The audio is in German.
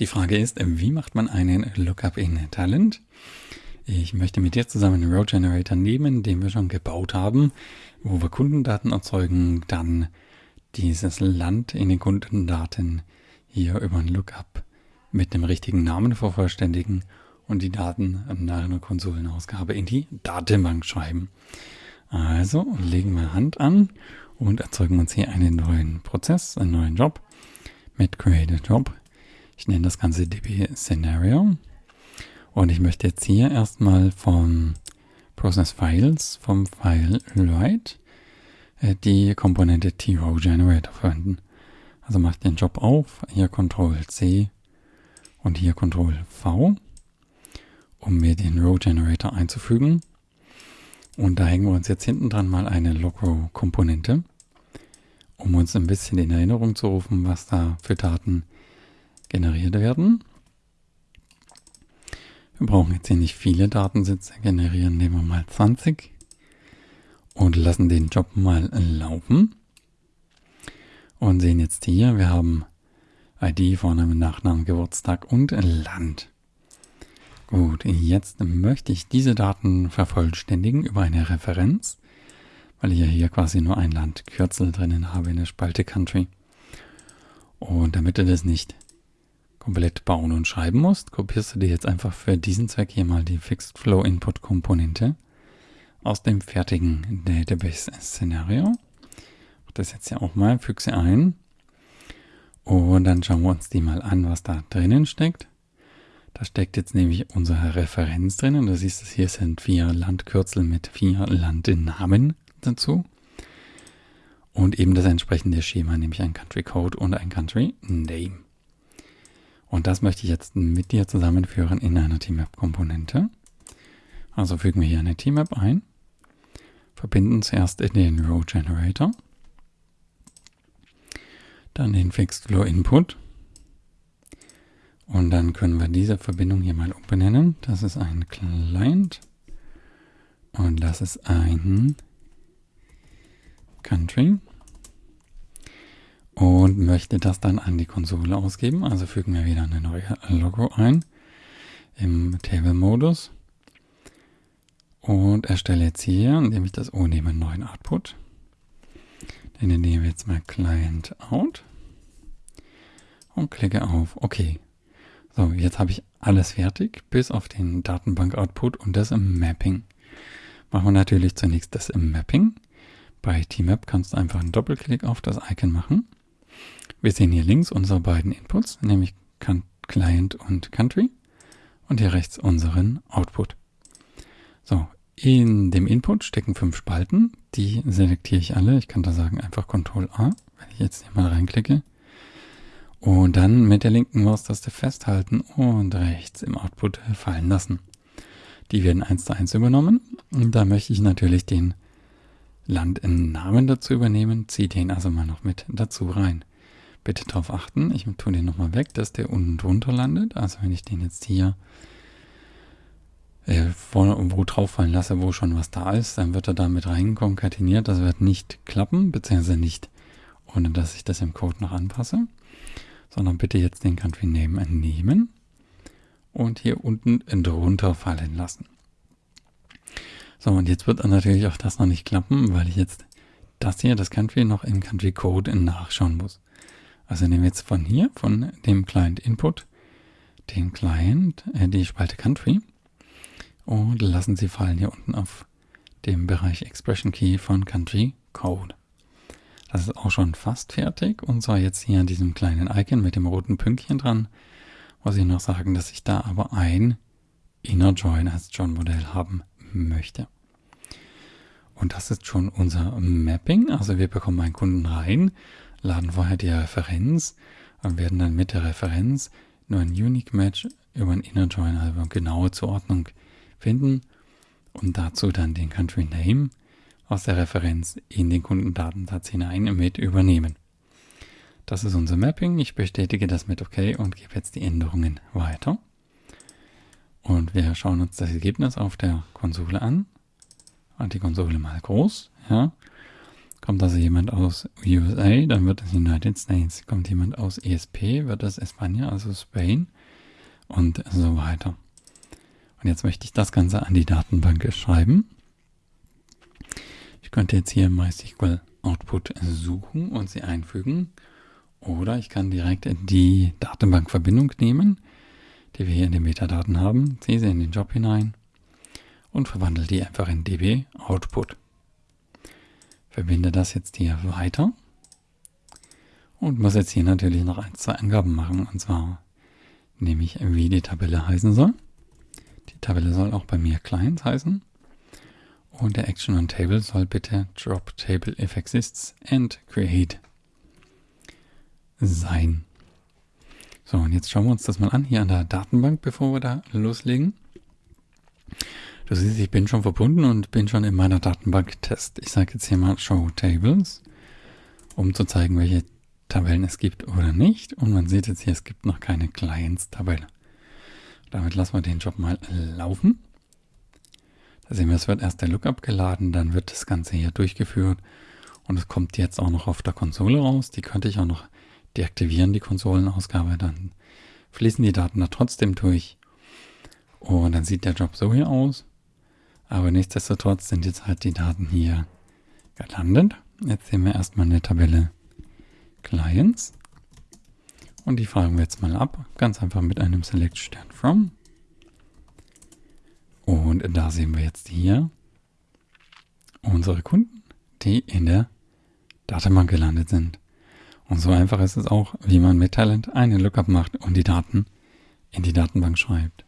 Die Frage ist, wie macht man einen Lookup in Talent? Ich möchte mit dir zusammen einen Row Generator nehmen, den wir schon gebaut haben, wo wir Kundendaten erzeugen, dann dieses Land in den Kundendaten hier über ein Lookup mit dem richtigen Namen vervollständigen und die Daten nach einer Konsolenausgabe in die Datenbank schreiben. Also legen wir Hand an und erzeugen uns hier einen neuen Prozess, einen neuen Job mit Create a Job. Ich nenne das Ganze DB Scenario. Und ich möchte jetzt hier erstmal vom Process Files, vom File Write, äh, die Komponente T-Row Generator verwenden. Also mache ich den Job auf, hier Ctrl C und hier Ctrl V, um mir den Row Generator einzufügen. Und da hängen wir uns jetzt hinten dran mal eine Logrow-Komponente, um uns ein bisschen in Erinnerung zu rufen, was da für Daten generiert werden. Wir brauchen jetzt hier nicht viele Datensätze generieren, nehmen wir mal 20 und lassen den Job mal laufen. Und sehen jetzt hier, wir haben ID, Vorname, Nachname, Geburtstag und Land. Gut, jetzt möchte ich diese Daten vervollständigen über eine Referenz, weil ich ja hier quasi nur ein Landkürzel drinnen habe in der Spalte Country. Und damit du das nicht komplett bauen und schreiben musst, kopierst du dir jetzt einfach für diesen Zweck hier mal die Fixed Flow Input Komponente aus dem fertigen Database Szenario. Das jetzt ja auch mal, füge sie ein. Und dann schauen wir uns die mal an, was da drinnen steckt. Da steckt jetzt nämlich unsere Referenz drin und du siehst es hier sind vier Landkürzel mit vier Landnamen dazu. Und eben das entsprechende Schema, nämlich ein Country Code und ein Country Name. Und das möchte ich jetzt mit dir zusammenführen in einer TMAP-Komponente. Also fügen wir hier eine TMAP ein, verbinden zuerst in den Row Generator, dann den Fixed Flow Input. Und dann können wir diese Verbindung hier mal umbenennen. Das ist ein Client. Und das ist ein Country und möchte das dann an die Konsole ausgeben. Also fügen wir wieder eine neue Logo ein im Table-Modus und erstelle jetzt hier, indem ich das O nehme, einen neuen Output. Den nehmen wir jetzt mal Client Out und klicke auf OK. So, jetzt habe ich alles fertig, bis auf den Datenbank-Output und das im Mapping. Machen wir natürlich zunächst das im Mapping. Bei TMAP kannst du einfach einen Doppelklick auf das Icon machen. Wir sehen hier links unsere beiden Inputs, nämlich Client und Country und hier rechts unseren Output. So, in dem Input stecken fünf Spalten, die selektiere ich alle. Ich kann da sagen einfach Ctrl A, wenn ich jetzt hier mal reinklicke. Und dann mit der linken Maustaste festhalten und rechts im Output fallen lassen. Die werden eins zu eins übernommen. Und da möchte ich natürlich den Landnamen dazu übernehmen, ziehe den also mal noch mit dazu rein. Bitte darauf achten, ich tue den nochmal weg, dass der unten drunter landet. Also wenn ich den jetzt hier äh, vor, wo drauf fallen lasse, wo schon was da ist, dann wird er da mit reinkonkateniert. Das wird nicht klappen, beziehungsweise nicht, ohne dass ich das im Code noch anpasse sondern bitte jetzt den Country Name nehmen und hier unten drunter fallen lassen. So, und jetzt wird natürlich auch das noch nicht klappen, weil ich jetzt das hier, das Country, noch im Country Code nachschauen muss. Also nehmen wir jetzt von hier, von dem Client Input, den Client, äh, die Spalte Country und lassen sie fallen hier unten auf dem Bereich Expression Key von Country Code. Das ist auch schon fast fertig und zwar jetzt hier an diesem kleinen Icon mit dem roten Pünktchen dran, muss ich noch sagen, dass ich da aber ein Inner Join als John Modell haben möchte. Und das ist schon unser Mapping. Also wir bekommen einen Kunden rein, laden vorher die Referenz und werden dann mit der Referenz nur ein Unique Match über ein Inner Join, also genaue Zuordnung finden und dazu dann den Country Name aus der Referenz in den Kundendatensatz hinein mit übernehmen. Das ist unser Mapping. Ich bestätige das mit OK und gebe jetzt die Änderungen weiter. Und wir schauen uns das Ergebnis auf der Konsole an. Die Konsole mal groß. Ja. Kommt also jemand aus USA, dann wird es United States. Kommt jemand aus ESP, wird es España, also Spain und so weiter. Und jetzt möchte ich das Ganze an die Datenbank schreiben. Ich könnte jetzt hier MySQL Output suchen und sie einfügen. Oder ich kann direkt die Datenbankverbindung nehmen, die wir hier in den Metadaten haben, ziehe sie in den Job hinein und verwandle die einfach in db Output verbinde das jetzt hier weiter und muss jetzt hier natürlich noch ein, zwei Angaben machen. Und zwar nehme ich, wie die Tabelle heißen soll. Die Tabelle soll auch bei mir Clients heißen. Und der Action on Table soll bitte Drop Table if exists and create sein. So, und jetzt schauen wir uns das mal an hier an der Datenbank, bevor wir da loslegen. Du siehst, ich bin schon verbunden und bin schon in meiner Datenbank Test. Ich sage jetzt hier mal Show Tables, um zu zeigen, welche Tabellen es gibt oder nicht. Und man sieht jetzt hier, es gibt noch keine Clients-Tabelle. Damit lassen wir den Job mal laufen. Da sehen wir, es wird erst der Lookup geladen, dann wird das Ganze hier durchgeführt und es kommt jetzt auch noch auf der Konsole raus. Die könnte ich auch noch deaktivieren, die Konsolenausgabe. Dann fließen die Daten da trotzdem durch. Und dann sieht der Job so hier aus. Aber nichtsdestotrotz sind jetzt halt die Daten hier gelandet. Jetzt sehen wir erstmal eine Tabelle Clients. Und die fragen wir jetzt mal ab. Ganz einfach mit einem Select Stern From. Und da sehen wir jetzt hier unsere Kunden, die in der Datenbank gelandet sind. Und so einfach ist es auch, wie man mit Talent einen Lookup macht und die Daten in die Datenbank schreibt.